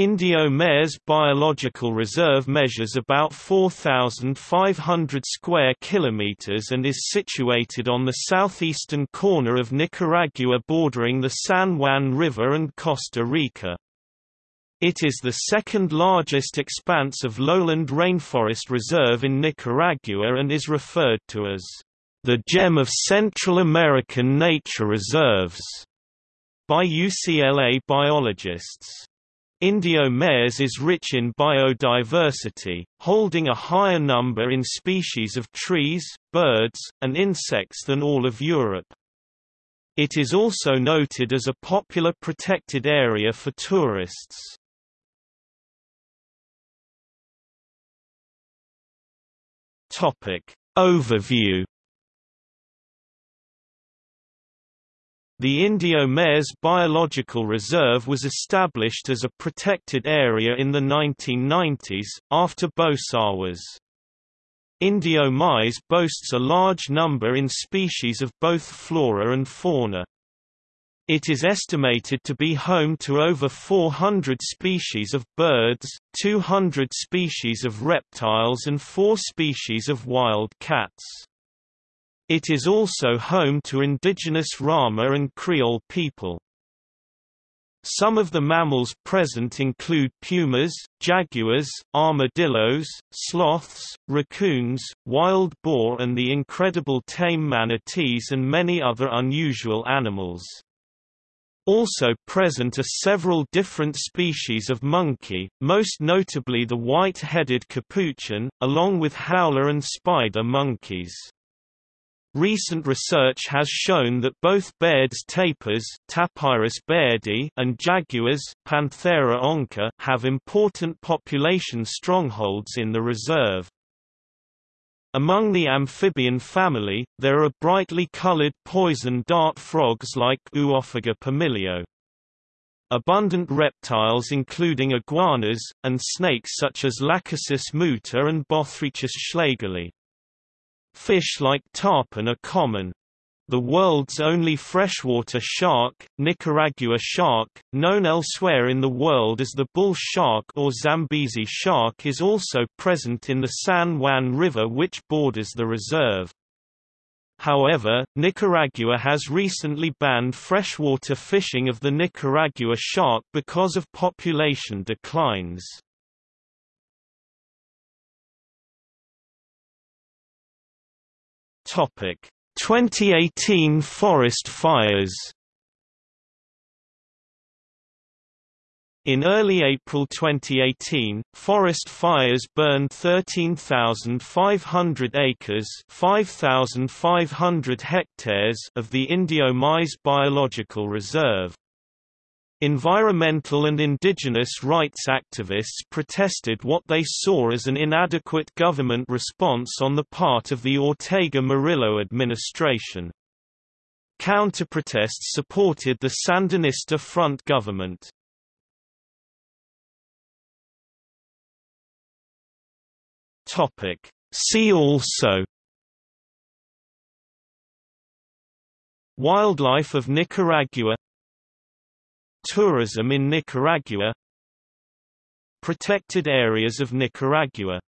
Indio Maíz Biological Reserve measures about 4,500 square kilometers and is situated on the southeastern corner of Nicaragua bordering the San Juan River and Costa Rica. It is the second largest expanse of lowland rainforest reserve in Nicaragua and is referred to as the gem of Central American nature reserves by UCLA biologists. Indio Maíz is rich in biodiversity, holding a higher number in species of trees, birds, and insects than all of Europe. It is also noted as a popular protected area for tourists. Topic Overview The Indio Maíz Biological Reserve was established as a protected area in the 1990s, after Bosawas. Indio Maíz boasts a large number in species of both flora and fauna. It is estimated to be home to over 400 species of birds, 200 species of reptiles and 4 species of wild cats. It is also home to indigenous Rama and Creole people. Some of the mammals present include pumas, jaguars, armadillos, sloths, raccoons, wild boar and the incredible tame manatees and many other unusual animals. Also present are several different species of monkey, most notably the white-headed capuchin, along with howler and spider monkeys. Recent research has shown that both Baird's tapirs Tapirus bairdi and jaguars Panthera onca have important population strongholds in the reserve. Among the amphibian family, there are brightly colored poison dart frogs like Oophaga pumilio. Abundant reptiles including iguanas, and snakes such as Lachesis muta and Bothriechis schlegelii. Fish like tarpon are common. The world's only freshwater shark, Nicaragua shark, known elsewhere in the world as the bull shark or Zambezi shark is also present in the San Juan River which borders the reserve. However, Nicaragua has recently banned freshwater fishing of the Nicaragua shark because of population declines. Topic: 2018 forest fires. In early April 2018, forest fires burned 13,500 acres 5,500 hectares of the Indio Maíz Biological Reserve. Environmental and indigenous rights activists protested what they saw as an inadequate government response on the part of the Ortega Murillo administration. Counter-protests supported the Sandinista Front government. See also Wildlife of Nicaragua Tourism in Nicaragua. Protected areas of Nicaragua